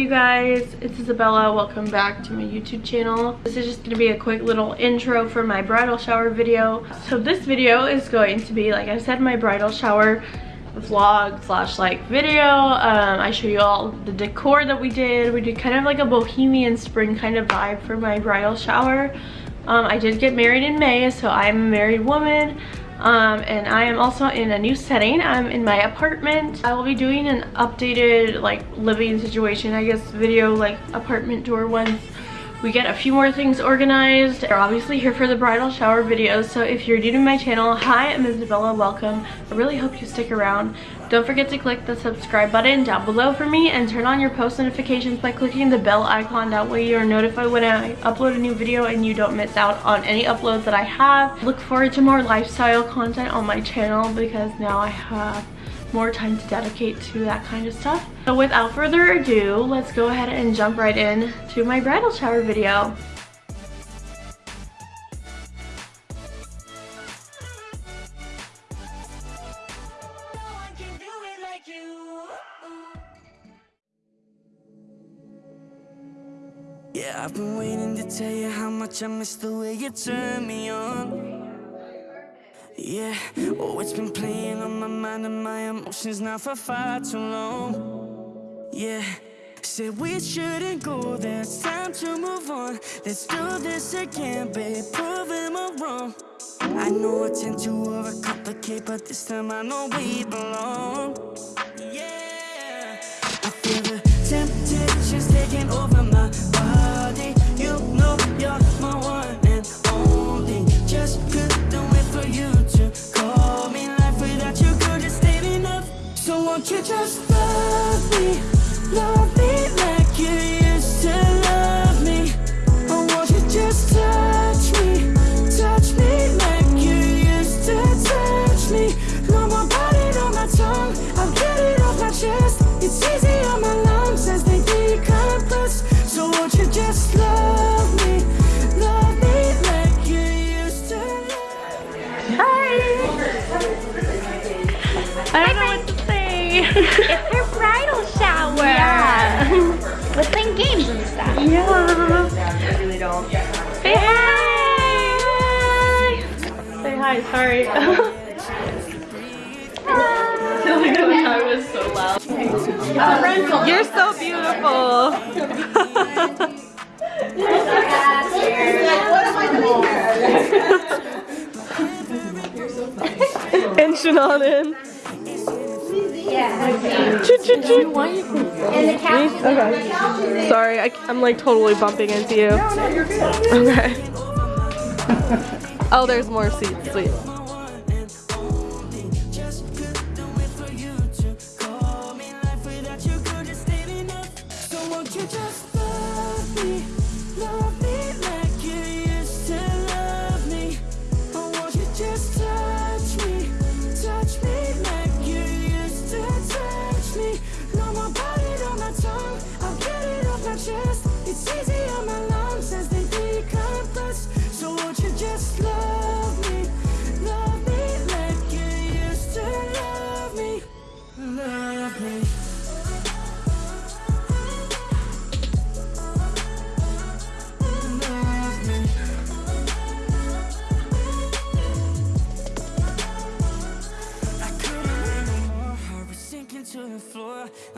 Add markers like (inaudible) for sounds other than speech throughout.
You guys, it's Isabella. Welcome back to my YouTube channel. This is just to be a quick little intro for my bridal shower video. So this video is going to be, like I said, my bridal shower vlog slash like video. Um, I show you all the decor that we did. We did kind of like a bohemian spring kind of vibe for my bridal shower. Um, I did get married in May, so I'm a married woman. Um, and I am also in a new setting. I'm in my apartment. I will be doing an updated like living situation, I guess, video like apartment tour once we get a few more things organized. We're obviously here for the bridal shower videos, so if you're new to my channel, hi, I'm Isabella, welcome. I really hope you stick around. Don't forget to click the subscribe button down below for me and turn on your post notifications by clicking the bell icon. That way you're notified when I upload a new video and you don't miss out on any uploads that I have. Look forward to more lifestyle content on my channel because now I have more time to dedicate to that kind of stuff. So without further ado, let's go ahead and jump right in to my bridal shower video. Yeah, I've been waiting to tell you how much I miss the way you turn me on yeah, oh, it's been playing on my mind and my emotions now for far too long. Yeah, said we shouldn't go there, it's time to move on. Let's do this again, babe, proving me wrong. I know I tend to overcomplicate, but this time I know we belong. Yeah, I feel the temptation's taking over my I don't know what to say. It's her bridal shower. Yeah. (laughs) We're playing games and stuff. yeah. I really don't. Say hi. Say hi, sorry. I was so loud. You're so beautiful. (laughs) and Shannon. Choo choo choo. Okay. Sorry, I, I'm like totally bumping into you. Okay. Oh, there's more seats. Sweet. Just love me, love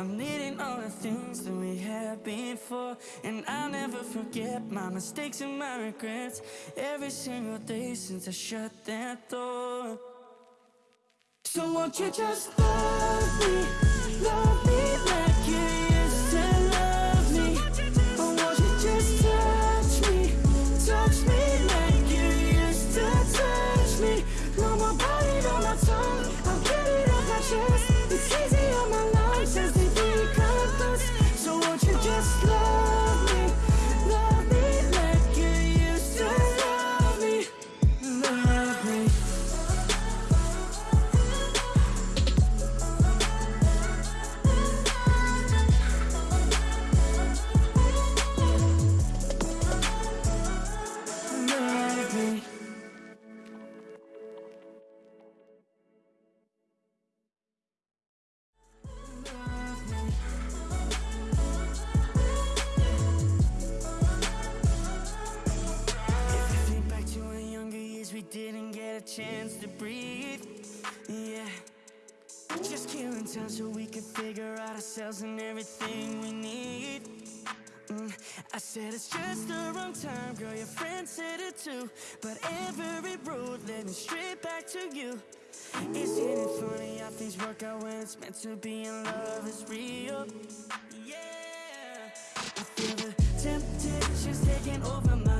I'm needing all the things that we had before. And I'll never forget my mistakes and my regrets. Every single day since I shut that door. So won't you just love me, love chance to breathe. Yeah. Just killing time so we can figure out ourselves and everything we need. Mm, I said it's just the wrong time, girl. Your friend said it too. But every road led me straight back to you. Isn't it funny how things work out when it's meant to be and love is real? Yeah, I feel the temptation's taking over my